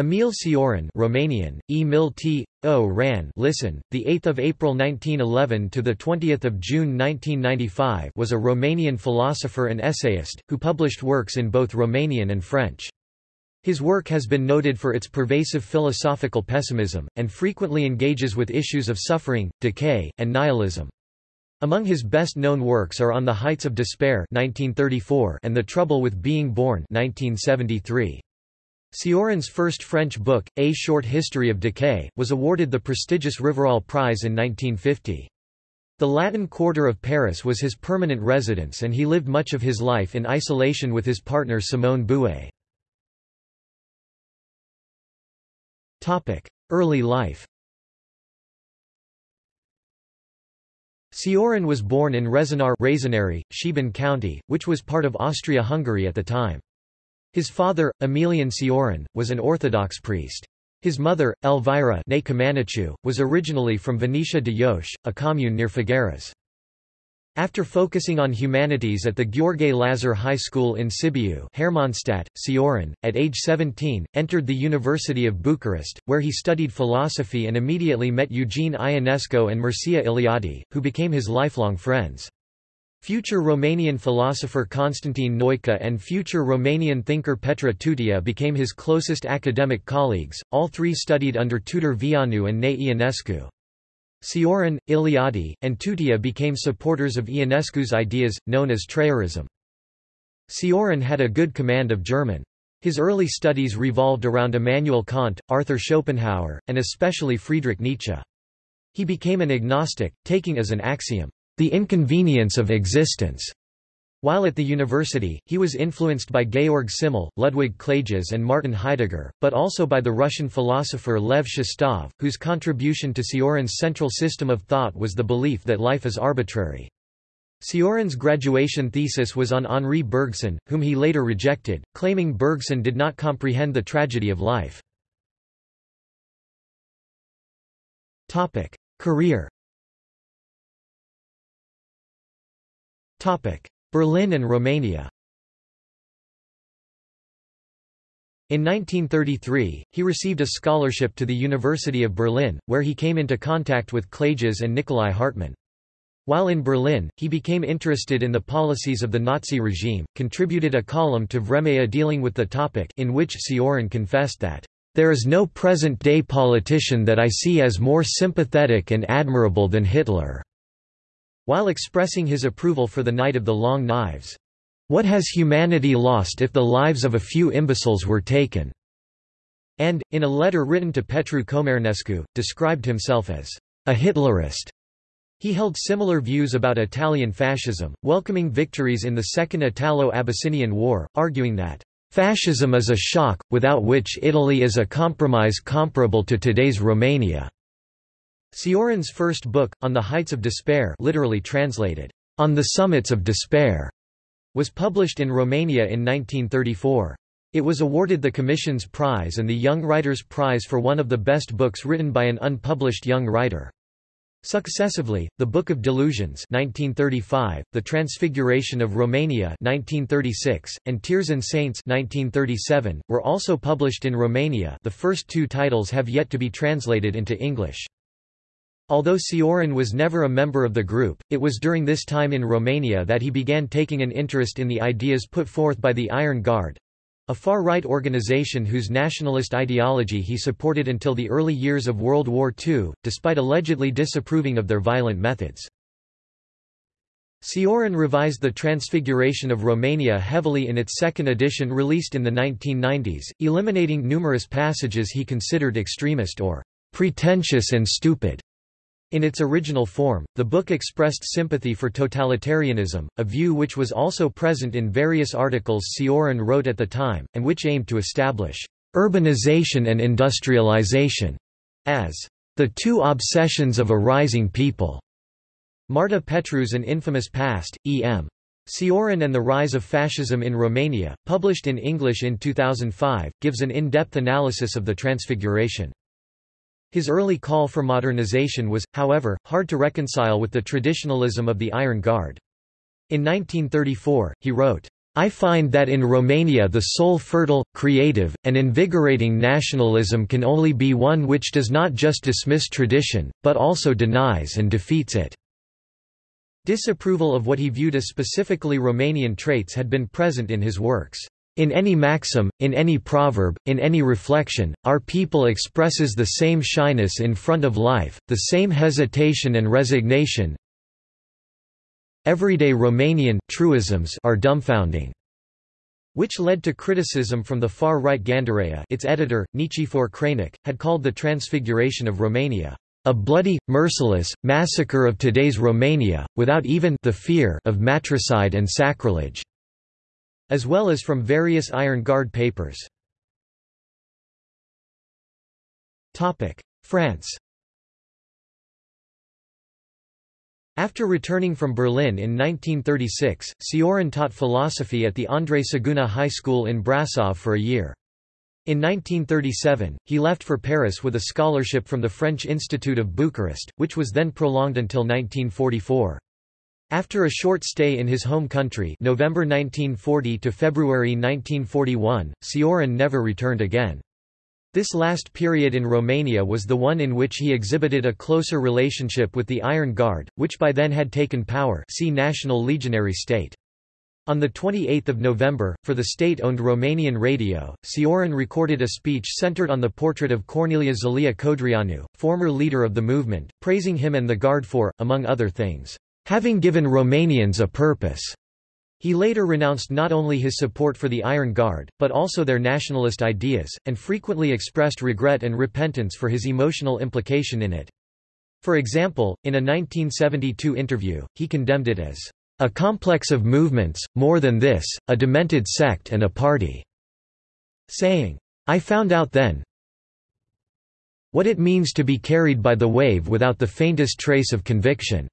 Emil Cioran Romanian, Emil T. O. Ran listen, the 8th of April 1911 to the 20th of June 1995 was a Romanian philosopher and essayist, who published works in both Romanian and French. His work has been noted for its pervasive philosophical pessimism, and frequently engages with issues of suffering, decay, and nihilism. Among his best-known works are On the Heights of Despair 1934 and The Trouble with Being Born 1973. Cioran's first French book, A Short History of Decay, was awarded the prestigious Rivarol Prize in 1950. The Latin Quarter of Paris was his permanent residence and he lived much of his life in isolation with his partner Simone Bouet. Early life Cioran was born in Rezenar Rezonari, Sheban County, which was part of Austria-Hungary at the time. His father, Emilian Cioran, was an Orthodox priest. His mother, Elvira was originally from Venetia de Ioș, a commune near Făgăraș. After focusing on humanities at the Gheorghe Lazar High School in Sibiu Hermannstadt, Cioran, at age 17, entered the University of Bucharest, where he studied philosophy and immediately met Eugene Ionescu and Mircea Eliade, who became his lifelong friends. Future Romanian philosopher Constantin Noica and future Romanian thinker Petre Tutea became his closest academic colleagues, all three studied under Tudor Vianu and Nae Ionescu. Cioran, Eliade, and Tutea became supporters of Ionescu's ideas, known as Trăirism. Cioran had a good command of German. His early studies revolved around Immanuel Kant, Arthur Schopenhauer, and especially Friedrich Nietzsche. He became an agnostic, taking as an axiom, the inconvenience of existence. While at the university, he was influenced by Georg Simmel, Ludwig Klages and Martin Heidegger, but also by the Russian philosopher Lev Shestov, whose contribution to Cioran's central system of thought was the belief that life is arbitrary. Cioran's graduation thesis was on Henri Bergson, whom he later rejected, claiming Bergson did not comprehend the tragedy of life. Career Berlin and Romania In 1933, he received a scholarship to the University of Berlin, where he came into contact with Klages and Nikolai Hartmann. While in Berlin, he became interested in the policies of the Nazi regime, contributed a column to Vremea dealing with the topic in which Cioran confessed that, "...there is no present-day politician that I see as more sympathetic and admirable than Hitler." While expressing his approval for the Night of the Long Knives. What has humanity lost if the lives of a few imbeciles were taken? And, in a letter written to Petru Comarnescu, described himself as a Hitlerist. He held similar views about Italian fascism, welcoming victories in the Second Italo-Abyssinian War, arguing that Fascism is a shock, without which Italy is a compromise comparable to today's Romania. Cioran's first book, On the Heights of Despair literally translated, On the Summits of Despair, was published in Romania in 1934. It was awarded the Commission's Prize and the Young Writers' Prize for one of the best books written by an unpublished young writer. Successively, The Book of Delusions 1935, The Transfiguration of Romania 1936, and Tears and Saints 1937, were also published in Romania the first two titles have yet to be translated into English. Although Cioran was never a member of the group, it was during this time in Romania that he began taking an interest in the ideas put forth by the Iron Guard—a far-right organization whose nationalist ideology he supported until the early years of World War II, despite allegedly disapproving of their violent methods. Cioran revised the Transfiguration of Romania heavily in its second edition released in the 1990s, eliminating numerous passages he considered extremist or pretentious and stupid. In its original form, the book expressed sympathy for totalitarianism, a view which was also present in various articles Cioran wrote at the time, and which aimed to establish urbanization and industrialization as the two obsessions of a rising people. Marta Petreu's An Infamous Past, E.M. Cioran and the Rise of Fascism in Romania, published in English in 2005, gives an in-depth analysis of the transfiguration. His early call for modernization was, however, hard to reconcile with the traditionalism of the Iron Guard. In 1934, he wrote, I find that in Romania the sole fertile, creative, and invigorating nationalism can only be one which does not just dismiss tradition, but also denies and defeats it." Disapproval of what he viewed as specifically Romanian traits had been present in his works. In any maxim, in any proverb, in any reflection, our people expresses the same shyness in front of life, the same hesitation and resignation, Everyday Romanian truisms are dumbfounding, which led to criticism from the far-right Gândirea its editor, Nichifor Crainic, had called the transfiguration of Romania, "...a bloody, merciless, massacre of today's Romania, without even the fear of matricide and sacrilege", as well as from various Iron Guard papers. France After returning from Berlin in 1936, Cioran taught philosophy at the Andrei Saguna High School in Brasov for a year. In 1937, he left for Paris with a scholarship from the French Institute of Bucharest, which was then prolonged until 1944. After a short stay in his home country November 1940 to February 1941, Cioran never returned again. This last period in Romania was the one in which he exhibited a closer relationship with the Iron Guard, which by then had taken power see National Legionary State. On 28 November, for the state-owned Romanian radio, Cioran recorded a speech centered on the portrait of Corneliu Zelea Codreanu, former leader of the movement, praising him and the Guard for, among other things, having given Romanians a purpose. He later renounced not only his support for the Iron Guard, but also their nationalist ideas, and frequently expressed regret and repentance for his emotional implication in it. For example, in a 1972 interview, he condemned it as a complex of movements, more than this, a demented sect and a party, saying, I found out then what it means to be carried by the wave without the faintest trace of conviction.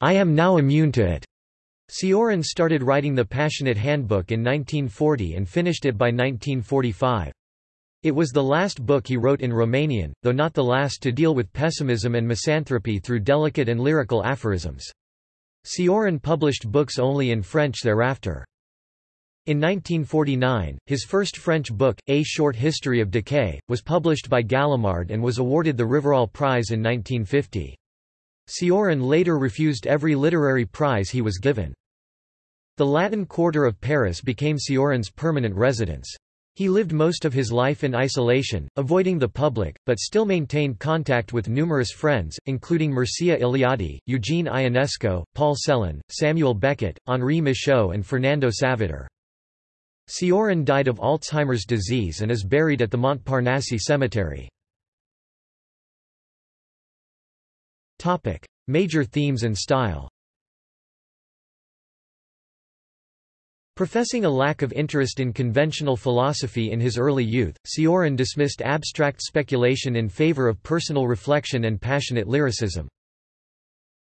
I am now immune to it. Cioran started writing the Passionate Handbook in 1940 and finished it by 1945. It was the last book he wrote in Romanian, though not the last to deal with pessimism and misanthropy through delicate and lyrical aphorisms. Cioran published books only in French thereafter. In 1949, his first French book, A Short History of Decay, was published by Gallimard and was awarded the Rivarol Prize in 1950. Cioran later refused every literary prize he was given. The Latin Quarter of Paris became Cioran's permanent residence. He lived most of his life in isolation, avoiding the public, but still maintained contact with numerous friends, including Mircea Eliade, Eugene Ionesco, Paul Celan, Samuel Beckett, Henri Michaux and Fernando Savater. Cioran died of Alzheimer's disease and is buried at the Montparnasse Cemetery. Major themes and style Professing a lack of interest in conventional philosophy in his early youth, Cioran dismissed abstract speculation in favor of personal reflection and passionate lyricism.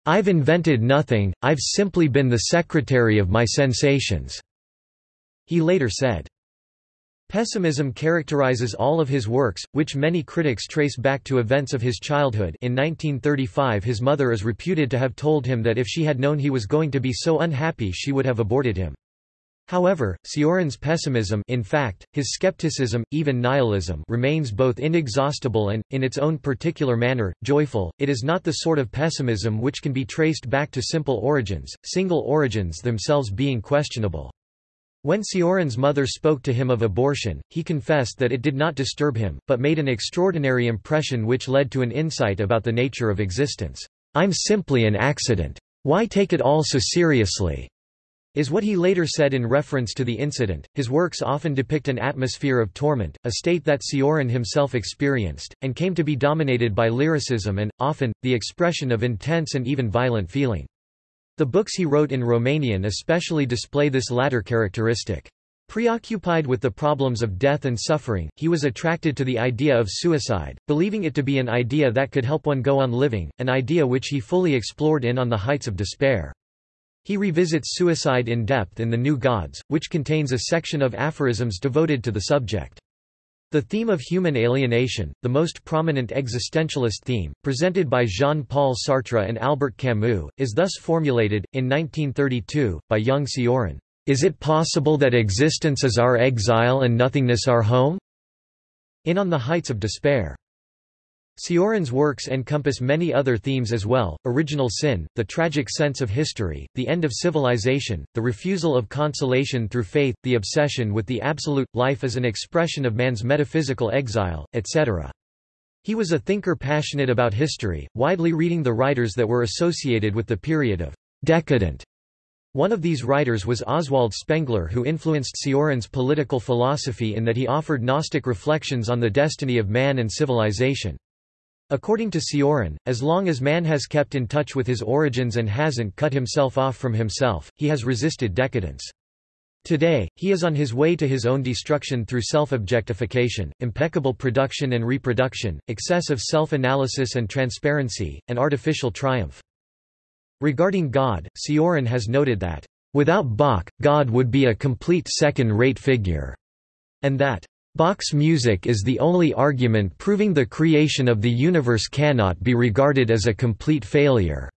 I've invented nothing, I've simply been the secretary of my sensations," he later said. Pessimism characterizes all of his works, which many critics trace back to events of his childhood in 1935 his mother is reputed to have told him that if she had known he was going to be so unhappy she would have aborted him. However, Cioran's pessimism in fact, his skepticism, even nihilism remains both inexhaustible and, in its own particular manner, joyful. It is not the sort of pessimism which can be traced back to simple origins, single origins themselves being questionable. When Cioran's mother spoke to him of abortion, he confessed that it did not disturb him, but made an extraordinary impression which led to an insight about the nature of existence. I'm simply an accident. Why take it all so seriously? is what he later said in reference to the incident. His works often depict an atmosphere of torment, a state that Cioran himself experienced, and came to be dominated by lyricism and, often, the expression of intense and even violent feeling. The books he wrote in Romanian especially display this latter characteristic. Preoccupied with the problems of death and suffering, he was attracted to the idea of suicide, believing it to be an idea that could help one go on living, an idea which he fully explored in On the Heights of Despair. He revisits suicide in depth in The New Gods, which contains a section of aphorisms devoted to the subject. The theme of human alienation, the most prominent existentialist theme, presented by Jean-Paul Sartre and Albert Camus, is thus formulated, in 1932, by Young Cioran, "'Is it possible that existence is our exile and nothingness our home?' In On the Heights of Despair. Cioran's works encompass many other themes as well, original sin, the tragic sense of history, the end of civilization, the refusal of consolation through faith, the obsession with the absolute, life as an expression of man's metaphysical exile, etc. He was a thinker passionate about history, widely reading the writers that were associated with the period of decadent. One of these writers was Oswald Spengler who influenced Cioran's political philosophy in that he offered Gnostic reflections on the destiny of man and civilization. According to Cioran, as long as man has kept in touch with his origins and hasn't cut himself off from himself, he has resisted decadence. Today, he is on his way to his own destruction through self-objectification, impeccable production and reproduction, excessive self-analysis and transparency, and artificial triumph. Regarding God, Cioran has noted that, "...without Bach, God would be a complete second-rate figure," and that, Bach's music is the only argument proving the creation of the universe cannot be regarded as a complete failure."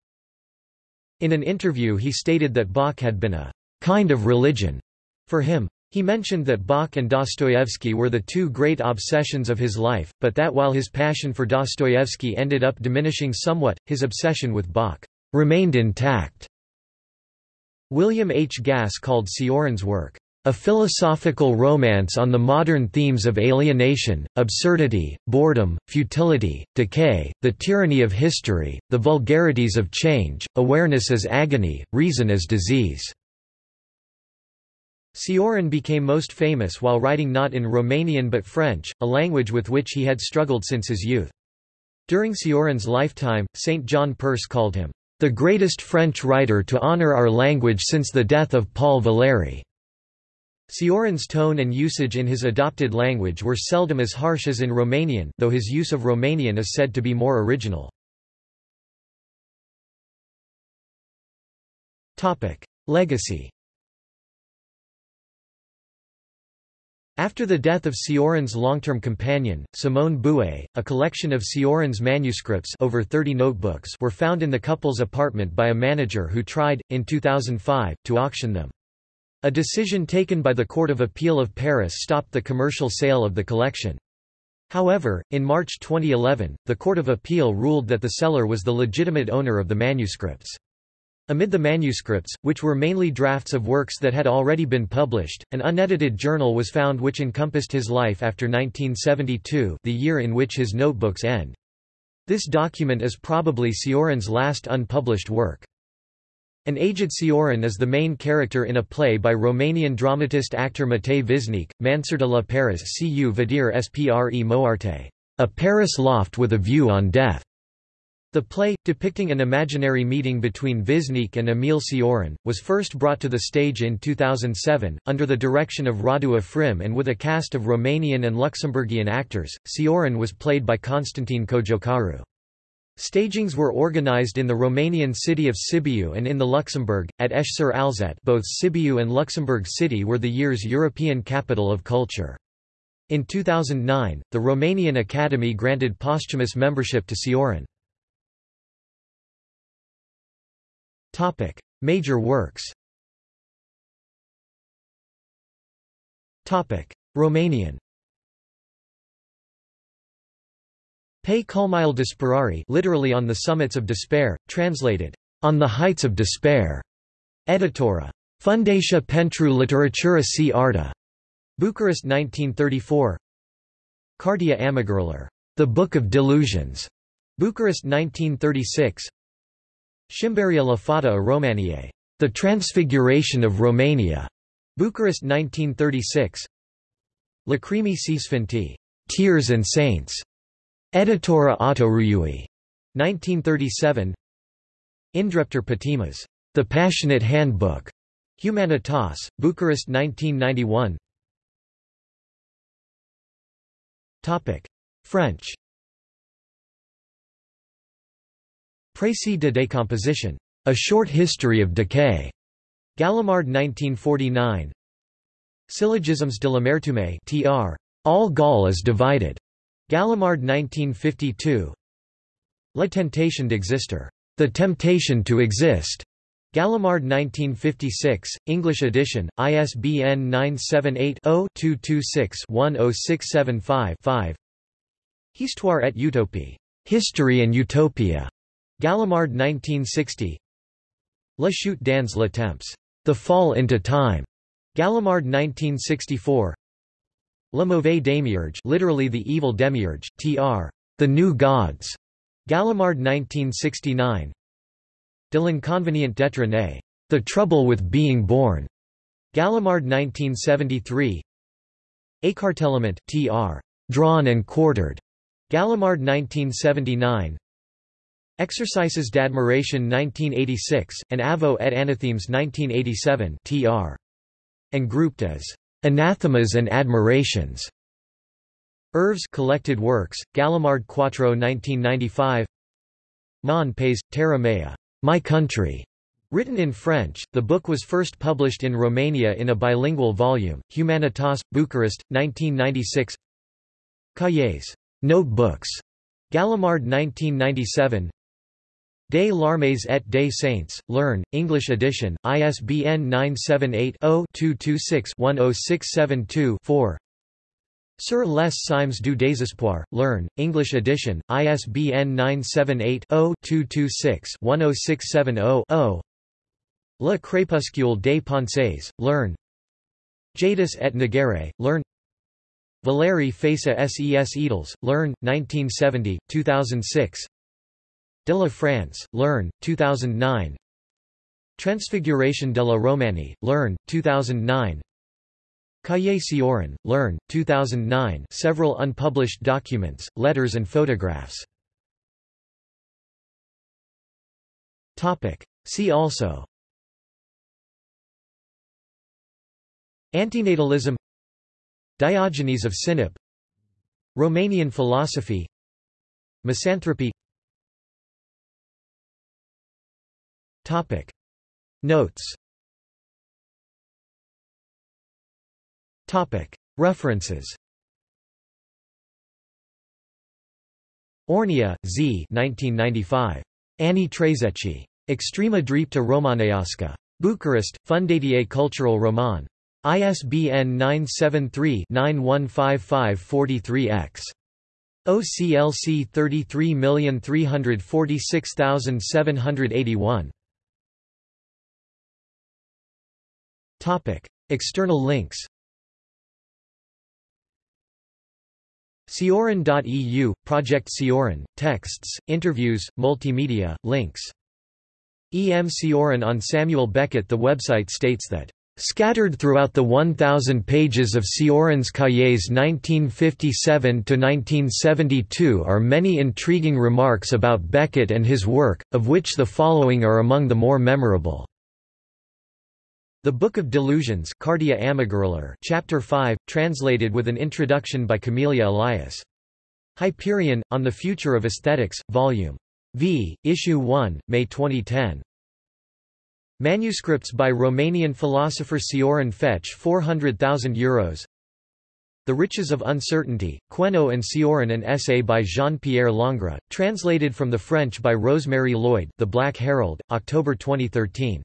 In an interview he stated that Bach had been a «kind of religion» for him. He mentioned that Bach and Dostoevsky were the two great obsessions of his life, but that while his passion for Dostoevsky ended up diminishing somewhat, his obsession with Bach remained intact. William H. Gass called Cioran's work a philosophical romance on the modern themes of alienation, absurdity, boredom, futility, decay, the tyranny of history, the vulgarities of change, awareness as agony, reason as disease. Cioran became most famous while writing not in Romanian but French, a language with which he had struggled since his youth. During Cioran's lifetime, St. John Perse called him, "...the greatest French writer to honor our language since the death of Paul Valéry." Cioran's tone and usage in his adopted language were seldom as harsh as in Romanian though his use of Romanian is said to be more original. Legacy After the death of Cioran's long-term companion, Simone Bouet, a collection of Cioran's manuscripts over 30 notebooks were found in the couple's apartment by a manager who tried, in 2005, to auction them. A decision taken by the Court of Appeal of Paris stopped the commercial sale of the collection. However, in March 2011, the Court of Appeal ruled that the seller was the legitimate owner of the manuscripts. Amid the manuscripts, which were mainly drafts of works that had already been published, an unedited journal was found which encompassed his life after 1972 the year in which his notebooks end. This document is probably Cioran's last unpublished work. An aged Cioran is the main character in a play by Romanian dramatist actor Matei Visnic, Mansard la Paris cu Vadir Spre Moarte, a Paris loft with a view on death. The play, depicting an imaginary meeting between Visnic and Emil Cioran, was first brought to the stage in 2007, under the direction of Radu Afrim and with a cast of Romanian and Luxembourgian actors. Cioran was played by Constantine Cojocaru. Stagings were organized in the Romanian city of Sibiu and in the Luxembourg, at Esch-sur-Alzette both Sibiu and Luxembourg City were the year's European Capital of Culture. In 2009, the Romanian Academy granted posthumous membership to Cioran. Major works Romanian Pe culmile disperare literally on the summits of despair, translated, on the heights of despair. Editora. Fundația pentru literatura și arta. Bucharest 1934. Cartea amăgirilor. The Book of Delusions. Bucharest 1936. Șimberia la fata a Romaniei. The Transfiguration of Romania. Bucharest 1936. Lacrimi și Sfinti. Tears and Saints. Editora Autorului, 1937 Indrepter Patimas, The Passionate Handbook, Humanitas, Bucharest 1991 Topic. French Précis de décomposition. A Short History of Decay. Gallimard 1949 Syllogisms de l'amertume tr. All Gaul is divided. Gallimard 1952. La tentation d'exister. The temptation to exist. Gallimard 1956, English edition, ISBN 978-0-226-10675-5 Histoire et utopie. History and Utopia. Gallimard 1960 La chute dans le temps. The Fall into Time. Gallimard 1964 Le mauvais demiurge literally the evil demiurge, tr. The New Gods. Gallimard 1969 De l'inconvénient d'être né. The Trouble with Being Born. Gallimard 1973 Écartèlement, tr. Drawn and quartered. Gallimard 1979 Exercices d'admiration 1986, and Aveux et Anathèmes 1987 tr. And grouped as Anathemas and Admirations. Œuvres collected works, Gallimard Quattro 1995 Mon pays, terra mea. My Country. Written in French, the book was first published in Romania in a bilingual volume, Humanitas, Bucharest, 1996 Cahiers. Notebooks. Gallimard 1997 Des Larmes et des Saints, L'Herne, English edition, ISBN 978-0-226-10672-4 Sur les cimes du désespoir, L'Herne, English edition, ISBN 978-0-226-10670-0 Le crépuscule des pensées, L'Herne. Jadis et naguère, L'Herne. Valérie Feysa Ses Edels, L'Herne, 1970, 2006 De la France, L'Herne, 2009 Transfiguration de la Romanie, L'Herne, 2009 Cahiers Cioran, L'Herne, 2009 several unpublished documents, letters and photographs. See also. Antinatalism. Diogenes of Sinope Romanian philosophy. Misanthropy Notes References Ornea, Z. 1995. Ani Trzeci. Extrema drepta romaneasca. Bucharest, Fundatie Cultural Roman. ISBN 973-915543-X. OCLC 33346781. External links Cioran.eu, Project Cioran, texts, interviews, multimedia, links. E. M. Cioran on Samuel Beckett The website states that Scattered throughout the 1,000 pages of Cioran's Cahiers 1957–1972 are many intriguing remarks about Beckett and his work, of which the following are among the more memorable. The Book of Delusions Cardia Chapter 5, translated with an introduction by Camelia Elias. Hyperion, On the Future of Aesthetics, Vol. V, Issue 1, May 2010. Manuscripts by Romanian philosopher Cioran Fetch 400,000 euros The Riches of Uncertainty, Queneau and Cioran an essay by Jean-Pierre Longre, translated from the French by Rosemary Lloyd The Black Herald, October 2013.